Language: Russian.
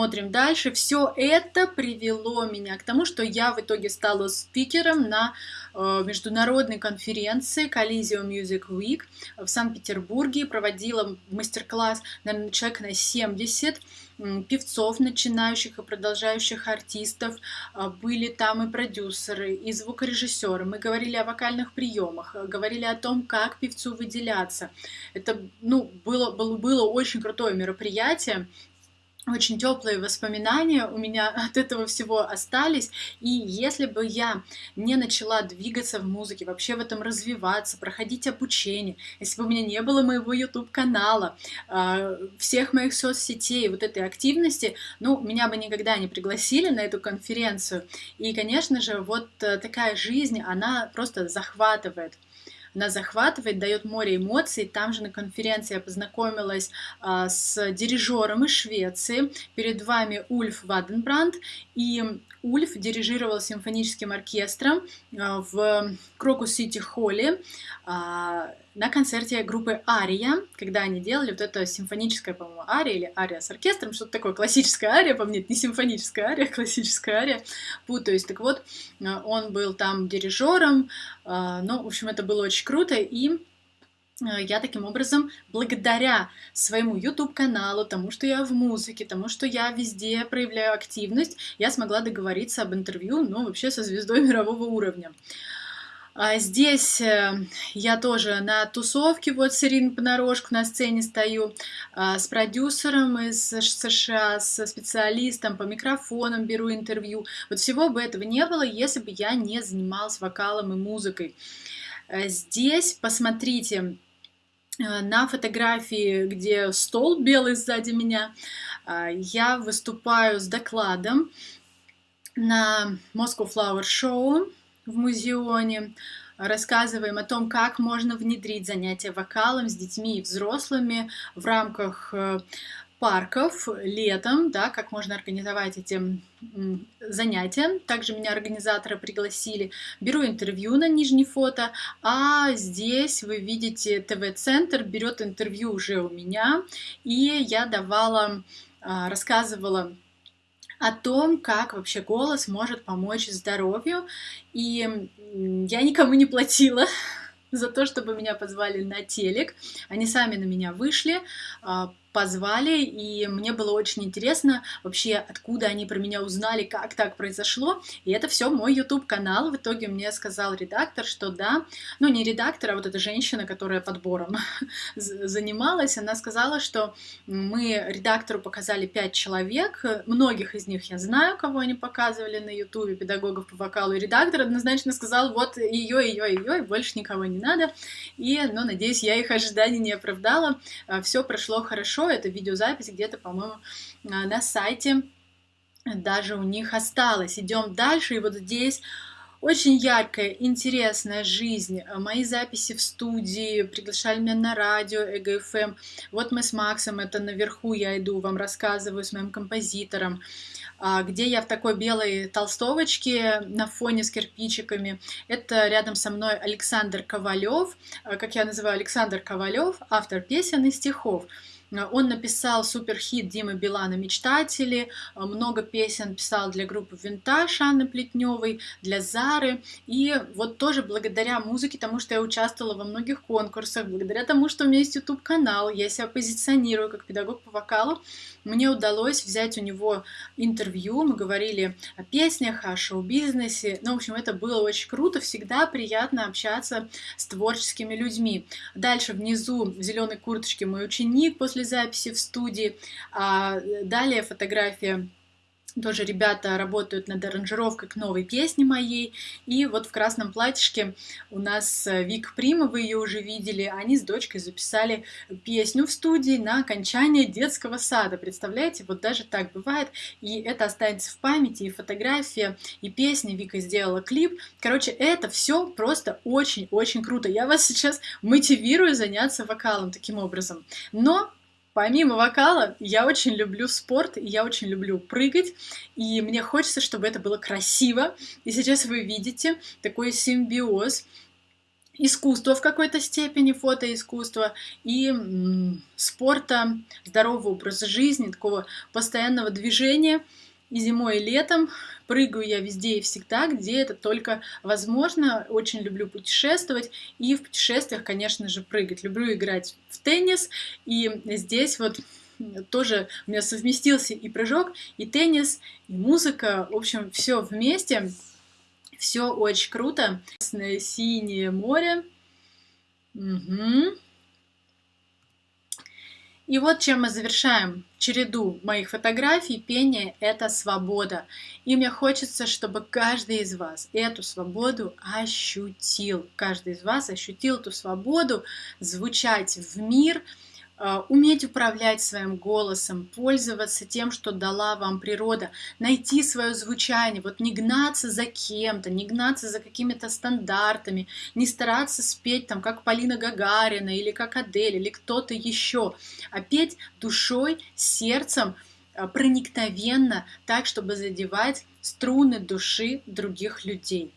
Смотрим дальше. Все это привело меня к тому, что я в итоге стала спикером на э, международной конференции Coliseum Music Week в Санкт-Петербурге. Проводила мастер-класс, наверное, человек на 70 певцов, начинающих и продолжающих артистов. А, были там и продюсеры, и звукорежиссеры. Мы говорили о вокальных приемах, говорили о том, как певцу выделяться. Это ну, было, было, было очень крутое мероприятие очень теплые воспоминания у меня от этого всего остались. И если бы я не начала двигаться в музыке, вообще в этом развиваться, проходить обучение, если бы у меня не было моего YouTube-канала, а, всех моих соцсетей, вот этой активности, ну, меня бы никогда не пригласили на эту конференцию. И, конечно же, вот э, такая жизнь, она просто захватывает она захватывает, дает море эмоций. Там же на конференции я познакомилась а, с дирижером из Швеции. Перед вами Ульф Ваденбранд. И Ульф дирижировал симфоническим оркестром а, в Крокус Сити Холле а, на концерте группы Ария, когда они делали вот это симфоническое, по-моему, ария или ария с оркестром, что-то такое, классическая ария, по мне, не симфоническая ария, классическая ария, путаюсь. Так вот, а, он был там дирижером, ну, в общем, это было очень круто, и я таким образом, благодаря своему YouTube-каналу, тому, что я в музыке, тому, что я везде проявляю активность, я смогла договориться об интервью, ну, вообще со звездой мирового уровня. А здесь э, я тоже на тусовке, вот с Ириной Понарошку на сцене стою, а, с продюсером из США, с специалистом по микрофонам беру интервью. Вот всего бы этого не было, если бы я не занималась вокалом и музыкой. Э, здесь, посмотрите, э, на фотографии, где стол белый сзади меня, я выступаю с докладом на Moscow Flower Show в музеоне, рассказываем о том, как можно внедрить занятия вокалом с детьми и взрослыми в рамках э, парков летом, да, как можно организовать эти занятия. Также меня организаторы пригласили. Беру интервью на нижней фото, а здесь вы видите ТВ-центр берет интервью уже у меня, и я давала, а, рассказывала о том, как вообще голос может помочь здоровью. И я никому не платила за то, чтобы меня позвали на телек. Они сами на меня вышли, а, позвали, и мне было очень интересно вообще, откуда они про меня узнали, как так произошло. И это все мой YouTube-канал. В итоге мне сказал редактор, что да, ну не редактор, а вот эта женщина, которая подбором занималась, она сказала, что мы редактору показали пять человек, многих из них я знаю, кого они показывали на YouTube, педагогов по вокалу, и редактор однозначно сказал, вот ее, ее, ее, и больше никого не надо. И, ну, надеюсь, я их ожиданий не оправдала, а, все прошло хорошо, хорошо, это видеозапись где-то, по-моему, на сайте даже у них осталось. Идем дальше, и вот здесь очень яркая, интересная жизнь. Мои записи в студии, приглашали меня на радио ЭГФМ. Вот мы с Максом, это наверху я иду, вам рассказываю с моим композитором а, где я в такой белой толстовочке на фоне с кирпичиками. Это рядом со мной Александр Ковалев, а, как я называю Александр Ковалев, автор песен и стихов. Э, он написал суперхит Димы Билана «Мечтатели», э, много песен писал для группы «Винтаж» Анны Плетневой, для Зары. И вот тоже благодаря музыке, тому, что я участвовала во многих конкурсах, благодаря тому, что у меня есть YouTube-канал, я себя позиционирую как педагог по вокалу, мне удалось взять у него интервью, мы говорили о песнях, о шоу-бизнесе. Ну, в общем, это было очень круто, всегда приятно общаться с творческими людьми. Дальше внизу в зеленой курточке мой ученик после записи в студии. А далее фотография тоже ребята работают над аранжировкой к новой песне моей. И вот в красном платьишке у нас э, Вик Прима, вы ее уже видели. Они с дочкой записали песню в студии на окончание детского сада. Представляете, вот даже так бывает. И это останется в памяти, и фотография, и песня. Вика сделала клип. Короче, это все просто очень-очень круто. Я вас сейчас мотивирую заняться вокалом таким образом. Но Помимо вокала, я очень люблю спорт, я очень люблю прыгать, и мне хочется, чтобы это было красиво. И сейчас вы видите такой симбиоз искусства в какой-то степени, фотоискусства и спорта, здорового образа жизни, такого постоянного движения. И зимой, и летом прыгаю я везде и всегда, где это только возможно. Очень люблю путешествовать и в путешествиях, конечно же, прыгать. Люблю играть в теннис, и здесь вот тоже у меня совместился и прыжок, и теннис, и музыка. В общем, все вместе. Все очень круто. Синее море. Угу. И вот чем мы завершаем череду моих фотографий. Пение — это свобода. И мне хочется, чтобы каждый из вас эту свободу ощутил. Каждый из вас ощутил эту свободу звучать в мир — уметь управлять своим голосом, пользоваться тем, что дала вам природа, найти свое звучание, вот не гнаться за кем-то, не гнаться за какими-то стандартами, не стараться спеть там, как Полина Гагарина или как Адель или кто-то еще, а петь душой, сердцем, э, проникновенно, так, чтобы задевать струны души других людей.